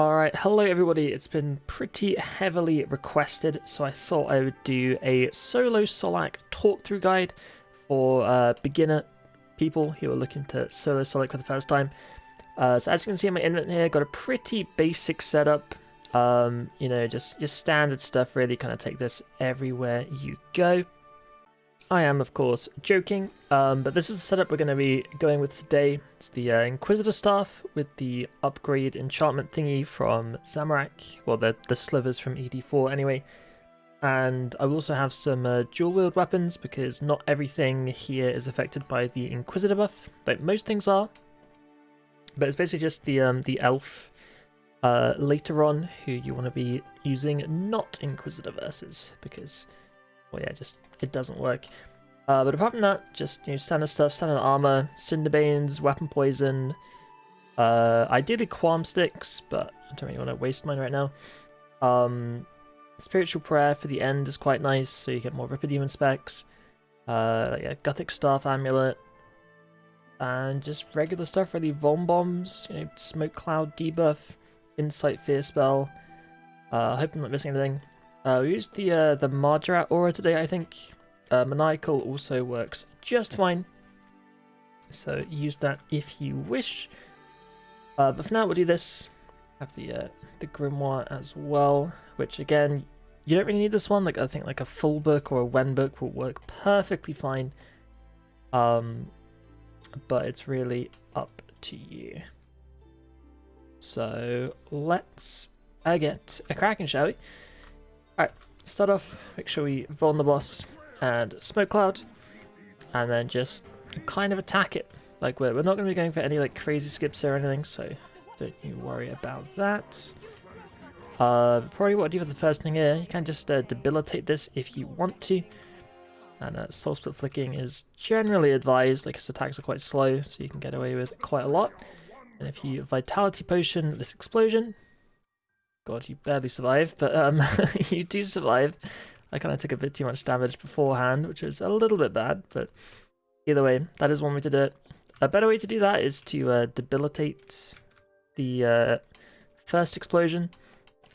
Alright, hello everybody. It's been pretty heavily requested, so I thought I would do a solo Solak talk-through guide for uh, beginner people who are looking to solo Solak for the first time. Uh, so as you can see in my inventory here, got a pretty basic setup. Um, you know, just, just standard stuff really, kind of take this everywhere you go. I am, of course, joking, um, but this is the setup we're going to be going with today. It's the uh, Inquisitor Staff with the upgrade enchantment thingy from Zamorak, well, the, the slivers from ED4 anyway. And I will also have some uh, dual wield weapons because not everything here is affected by the Inquisitor buff, like most things are. But it's basically just the um, the elf uh, later on who you want to be using, not Inquisitor versus, because well, yeah, just it doesn't work. Uh, but apart from that, just you know, standard stuff, standard armor, cinderbanes, weapon poison, uh, ideally kwuarm sticks, but I don't really want to waste mine right now. Um, spiritual prayer for the end is quite nice, so you get more Ripper Demon specs. Uh, yeah, Guthix staff amulet, and just regular stuff really. Vuln bombs, you know, smoke cloud debuff, Incite Fear spell. Uh, I hope I'm not missing anything. Uh, we used the uh, the Mahjarrat aura today, I think. Uh, Maniacal also works just fine. So use that if you wish. Uh, but for now, we'll do this. Have the uh, the Grimoire as well, which again, you don't really need this one. Like I think like a full book or a Wen book will work perfectly fine. Um, but it's really up to you. So let's uh, get a cracking, shall we? Alright, start off, make sure we Vuln the boss and Smoke Cloud, and then just kind of attack it. Like, we're, we're not going to be going for any like crazy skips or anything, so don't you worry about that. Uh, probably what I do with the first thing here, you can just uh, debilitate this if you want to. And uh, Soul Split Flicking is generally advised, like its attacks are quite slow, so you can get away with quite a lot. And if you Vitality Potion this explosion, God, you barely survive, but um, you do survive. I kind of took a bit too much damage beforehand, which was a little bit bad, but either way, that is one way to do it. A better way to do that is to uh, debilitate the uh, first explosion,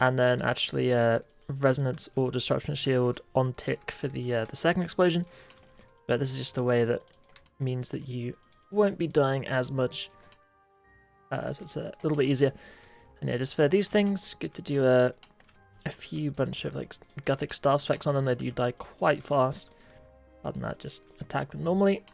and then actually uh, resonance or disruption shield on tick for the uh, the second explosion. But this is just a way that means that you won't be dying as much, uh, so it's a little bit easier. And yeah, just for these things, good to do a, a few bunch of like Guthix staff specs on them. They do die quite fast. Other than that, just attack them normally.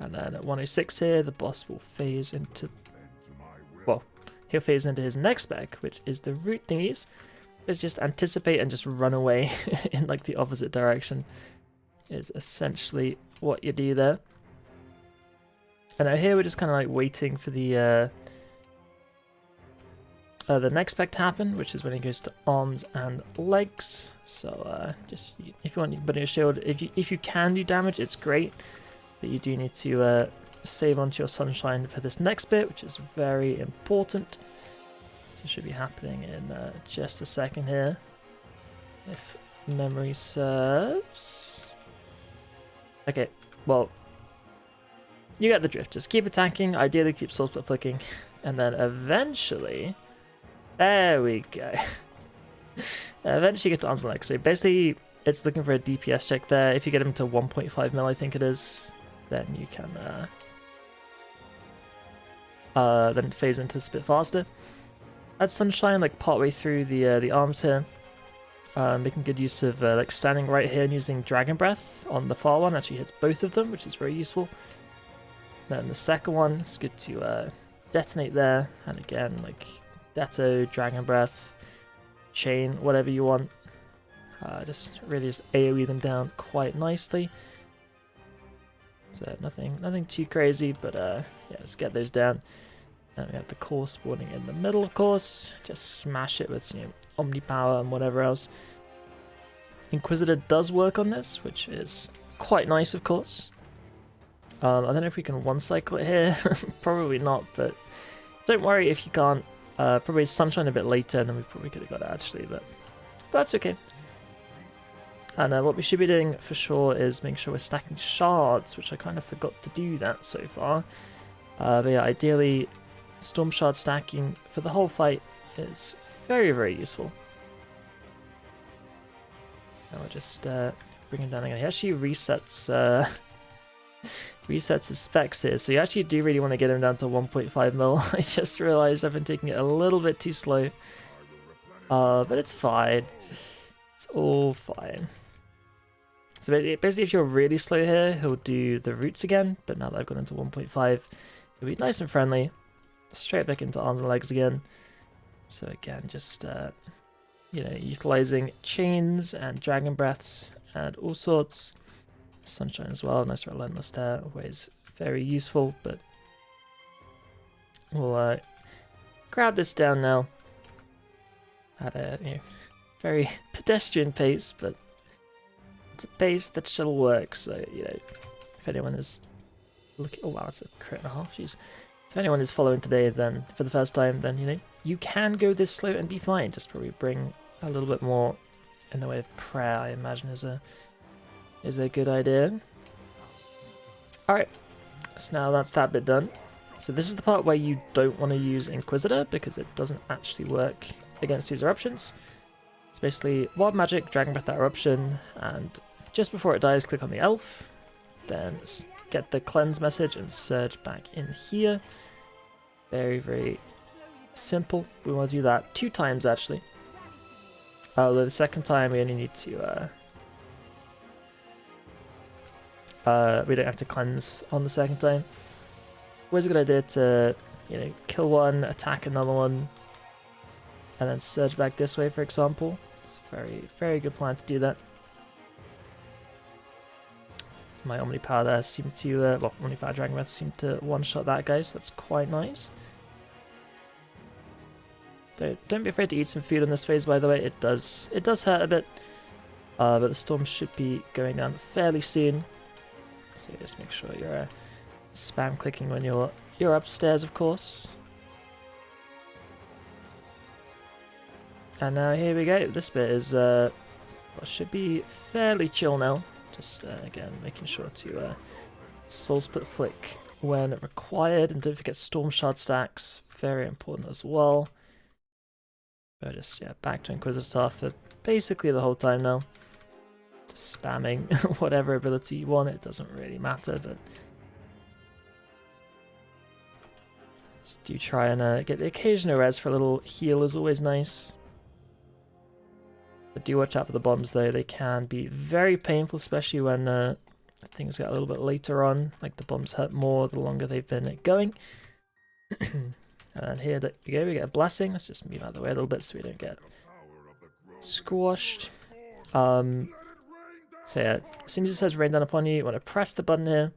And then at 106 here, the boss will phase into... Well, he'll phase into his next spec, which is the root thingies. It's just anticipate and just run away in like the opposite direction is essentially what you do there. And now here we're just kind of like waiting for the uh, uh, the next spec to happen, which is when it goes to arms and legs. So uh, just if you want, you can put in your shield. If you if you can do damage, it's great, but you do need to uh, save onto your sunshine for this next bit, which is very important. So should be happening in uh, just a second here, if memory serves. Okay, well, you get the drift. Just keep attacking. Ideally, keep soul flicking, and then eventually there we go. Eventually get to arms and legs. So basically, it's looking for a DPS check there. If you get him to 1.5 mil, I think it is, then you can uh, uh, then phase into this a bit faster. Add Sunshine like partway through the uh, the arms here. Uh, making good use of uh, like standing right here and using Dragon Breath on the far one actually hits both of them, which is very useful. Then the second one, it's good to uh, detonate there, and again like Datto, Dragon Breath, Chain, whatever you want. Uh, just really just AoE them down quite nicely. So nothing nothing too crazy, but uh, yeah, let's get those down. And we have the core spawning in the middle, of course. Just smash it with you know, Omni Power and whatever else. Inquisitor does work on this, which is quite nice, of course. Um, I don't know if we can one-cycle it here. Probably not, but don't worry if you can't. Uh, probably Sunshine a bit later than we probably could have got it actually, but, that's okay. And uh, what we should be doing for sure is making sure we're stacking shards, which I kind of forgot to do that so far. Uh, but yeah, ideally Storm Shard stacking for the whole fight, is very, very useful. I'll just uh, bring him down again. He actually resets uh, resets his specs here, so you actually do really want to get him down to 1.5 mil. I just realized I've been taking it a little bit too slow. Uh, but it's fine. It's all fine. So basically if you're really slow here, he'll do the roots again, but now that I've gone into 1.5, it'll be nice and friendly. Straight back into arms and legs again. So again, just, uh, you know, utilizing chains and dragon breaths and all sorts. Sunshine as well, nice relentless there, always very useful, but we'll uh, grab this down now at a you know, very pedestrian pace, but it's a pace that shall work, so, you know, if anyone is looking... Oh wow, it's a crit and a half, jeez. If anyone is following today then for the first time, then, you know, you can go this slow and be fine. Just probably bring a little bit more in the way of prayer, I imagine, is a is a good idea. Alright, so now that's that bit done. So this is the part where you don't want to use Inquisitor because it doesn't actually work against these eruptions. It's basically Wild Magic, Dragon Breath that eruption, and just before it dies click on the elf, then get the cleanse message and surge back in here. Very, very simple. We want to do that two times actually. Although the second time we only need to uh, uh, we don't have to cleanse on the second time. Always a good idea to, you know, kill one, attack another one, and then surge back this way, for example. It's a very, very good plan to do that. My Omnipower there seemed to, uh, well, Omnipower Dragon Breath seemed to one-shot that guy, so that's quite nice. Don't, don't be afraid to eat some food in this phase, by the way. It does, it does hurt a bit, uh, but the storm should be going down fairly soon. So just make sure you're uh, spam clicking when you're you're upstairs, of course. And now here we go. This bit is uh, well, should be fairly chill now. Just uh, again making sure to uh, soul split flick when required, and don't forget storm shard stacks. Very important as well. But just yeah, back to Inquisitor for basically the whole time now spamming whatever ability you want, it doesn't really matter, but just do try and uh, get the occasional res for a little heal is always nice. But do watch out for the bombs though, they can be very painful, especially when uh, things get a little bit later on, like the bombs hurt more the longer they've been going. and here we go, we get a blessing, let's just move out of the way a little bit so we don't get squashed. Um, so yeah, as soon as it says rain down upon you, you want to press the button here.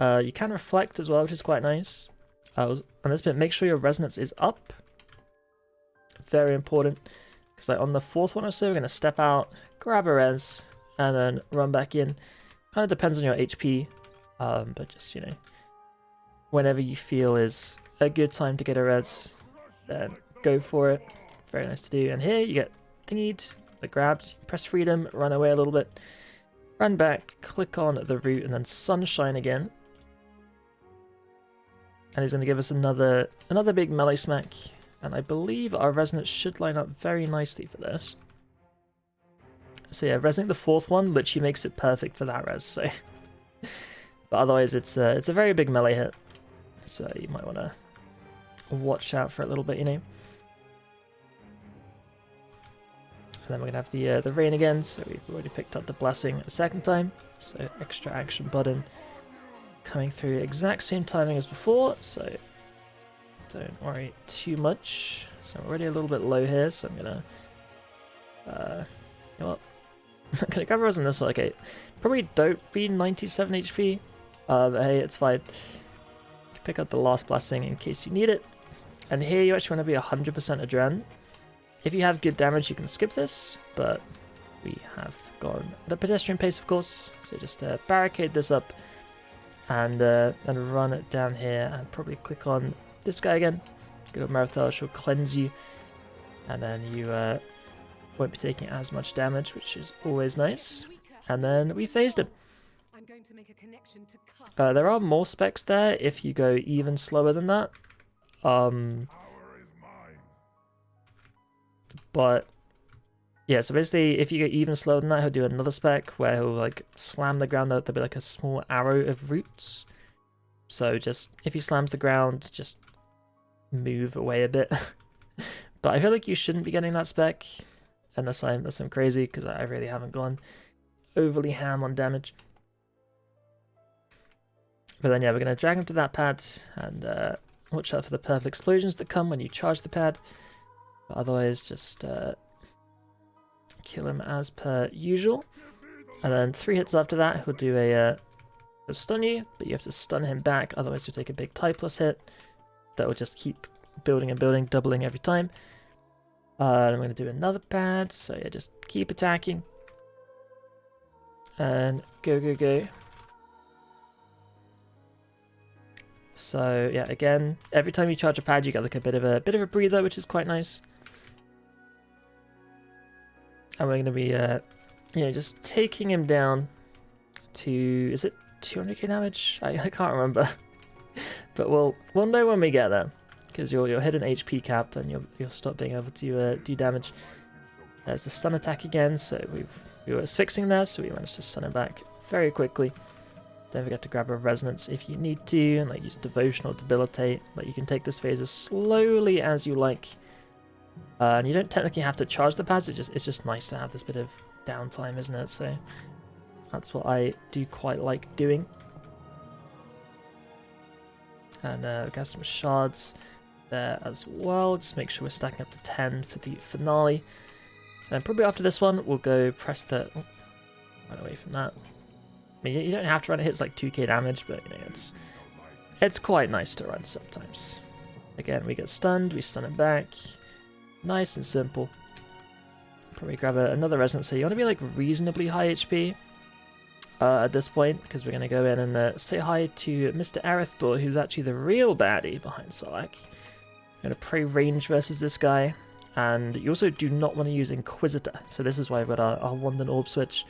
Uh, you can reflect as well, which is quite nice. Uh, on this bit, make sure your resonance is up. Very important. Because like on the fourth one or so, we're going to step out, grab a res, and then run back in. Kind of depends on your HP, um, but just, you know, whenever you feel is a good time to get a res, then go for it. Very nice to do. And here you get thingied, the grabbed, press freedom, run away a little bit, run back, click on the root, and then sunshine again. And he's going to give us another another big melee smack. And I believe our resonance should line up very nicely for this. So yeah, resonate the fourth one literally makes it perfect for that res, so... but otherwise it's, uh, it's a very big melee hit. So you might want to watch out for it a little bit, you know. And then we're going to have the uh, the rain again, so we've already picked up the blessing a second time. So extra action button coming through exact same timing as before, so don't worry too much. So I'm already a little bit low here, so I'm going to... Uh, you know what? I'm going to grab a in this one. Okay, probably don't be 97 HP, uh, but hey, it's fine. Pick up the last blessing in case you need it. And here you actually want to be 100% Adren, if you have good damage, you can skip this, but we have gone at a pedestrian pace, of course. So just uh, barricade this up and uh, and run it down here and probably click on this guy again. Good old Merethiel, she'll cleanse you, and then you uh, won't be taking as much damage, which is always nice. And then we phased him. Uh, there are more specs there if you go even slower than that. Um, But yeah, so basically, if you get even slower than that, he'll do another spec where he'll like slam the ground. There'll be like a small arrow of roots. So just if he slams the ground, just move away a bit. but I feel like you shouldn't be getting that spec unless I'm unless I'm crazy because I really haven't gone overly ham on damage. But then yeah, we're gonna drag him to that pad and uh, watch out for the purple explosions that come when you charge the pad. But otherwise, just uh, kill him as per usual. And then three hits after that, he'll do a uh, stun you, but you have to stun him back, otherwise you'll take a big tie plus hit. That will just keep building and building, doubling every time. Uh, I'm going to do another pad, so yeah, just keep attacking. And go, go, go. So yeah, again, every time you charge a pad, you get like a bit of a bit of a breather, which is quite nice. And we're going to be, uh, you know, just taking him down to, is it 200k damage? I, I can't remember. but we'll, we'll know when we get there. Because you'll, you'll hit an HP cap and you'll, you'll stop being able to uh, do damage. There's the stun attack again, so we've, we were fixing there, so we managed to stun him back very quickly. Don't forget to grab a resonance if you need to, and like use devotion or debilitate. Like you can take this phase as slowly as you like. Uh, and you don't technically have to charge the pads, it's just, it's just nice to have this bit of downtime, isn't it? So that's what I do quite like doing. And uh, we got some shards there as well. Just make sure we're stacking up to 10 for the finale. And probably after this one, we'll go press the... Oh, run away from that. I mean, you don't have to run it. Hits like 2k damage, but you know, it's it's quite nice to run sometimes. Again, we get stunned, we stun it back. Nice and simple. Probably grab a, another resonance. You want to be like reasonably high HP uh, at this point, because we're going to go in and uh, say hi to Mr. Erethdor, who's actually the real baddie behind Solak. Going to pray range versus this guy. And you also do not want to use Inquisitor. So this is why I've got our, our Orb switch.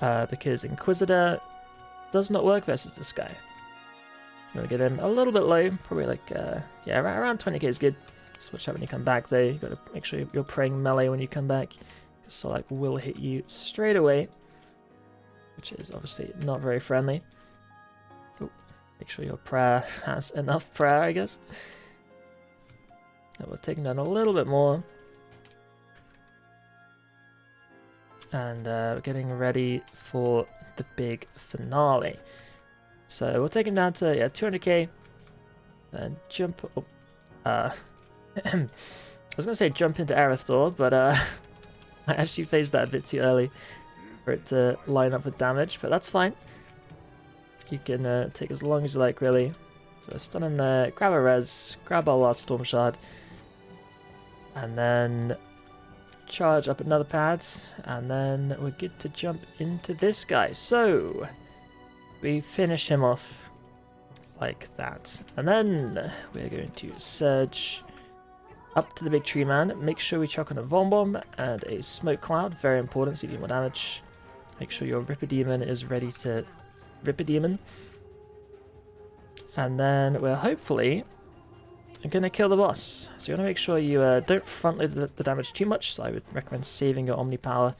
Uh, because Inquisitor does not work versus this guy. I'm going to get him a little bit low. Probably like, uh, yeah, around 20k is good. Switch out when you come back though. You've got to make sure you're praying melee when you come back. So like will hit you straight away. Which is obviously not very friendly. Ooh, make sure your prayer has enough prayer, I guess. And we'll take down a little bit more. And uh, we're getting ready for the big finale. So we'll take him down to yeah 200k. Then jump up. Uh, I was going to say jump into Erethdor, but uh, I actually phased that a bit too early for it to line up with damage, but that's fine. You can uh, take as long as you like, really. So stun him there, grab a res, grab our last Storm Shard, and then charge up another pad, and then we're good to jump into this guy. So, we finish him off like that. And then we're going to surge up to the big tree man. Make sure we chuck on a Vuln Bomb and a Smoke Cloud. Very important so you do more damage. Make sure your Ripper Demon is ready to Ripper Demon. And then we're hopefully going to kill the boss. So you want to make sure you uh, don't front load the, the, damage too much. So I would recommend saving your Omni Power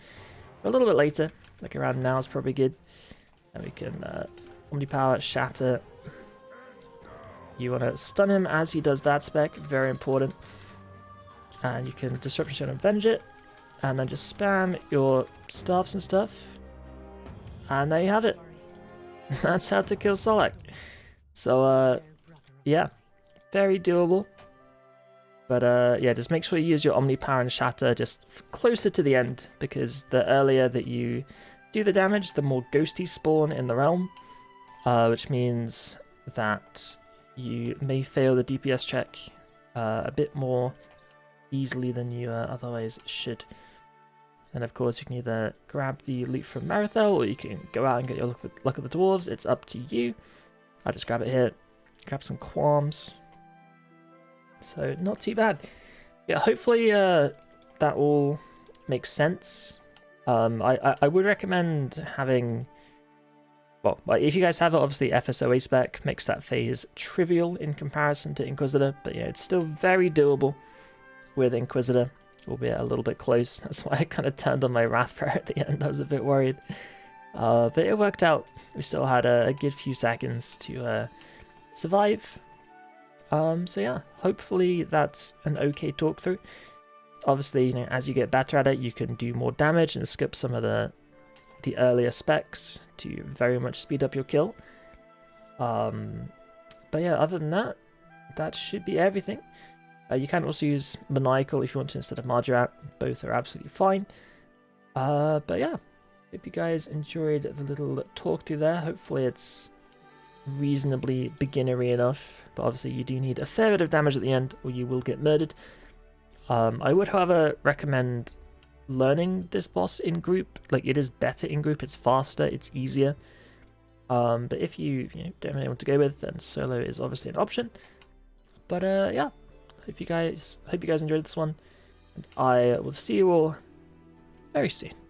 a little bit later. Like around now is probably good. And we can uh, Omni Power, Shatter. You want to stun him as he does that spec. Very important and you can Disruption Stone and Avenge it, and then just spam your staffs and stuff, and there you have it. That's how to kill Solak. So, uh, yeah, very doable. But uh, yeah, just make sure you use your Omni Power and Shatter just closer to the end, because the earlier that you do the damage, the more ghosties spawn in the realm, uh, which means that you may fail the DPS check uh, a bit more easily than you uh, otherwise should. And of course, you can either grab the loot from Merethiel, or you can go out and get your luck, at, the, the dwarves. It's up to you. I'll just grab it here. Grab some kwuarms. So, not too bad. Yeah, hopefully uh, that all makes sense. Um, I, I, I would recommend having... Well, if you guys have it, obviously FSOA spec makes that phase trivial in comparison to Inquisitor, but yeah, it's still very doable with Inquisitor. albeit a little bit close. That's why I kind of turned on my Wrath Prayer at the end. I was a bit worried. Uh, but it worked out. We still had a, a good few seconds to uh, survive. Um, so yeah, hopefully that's an okay talk through. Obviously, you know, as you get better at it, you can do more damage and skip some of the the earlier specs to very much speed up your kill. Um, but yeah, other than that, that should be everything. Uh, you can also use Maniacal if you want to instead of Mahjarrat. Both are absolutely fine. Uh, but yeah, hope you guys enjoyed the little talk through there. Hopefully it's reasonably beginnery enough. But obviously you do need a fair bit of damage at the end or you will get murdered. Um, I would, however, recommend learning this boss in group. Like, it is better in group, it's faster, it's easier. Um, but if you, you know, don't know what to go with, then solo is obviously an option. But uh, yeah, hope you guys hope you guys enjoyed this one. I will see you all very soon.